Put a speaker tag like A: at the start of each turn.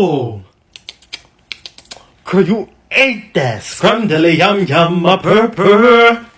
A: Ooh. Girl, you ate that. Scrum yum yum a purr purr.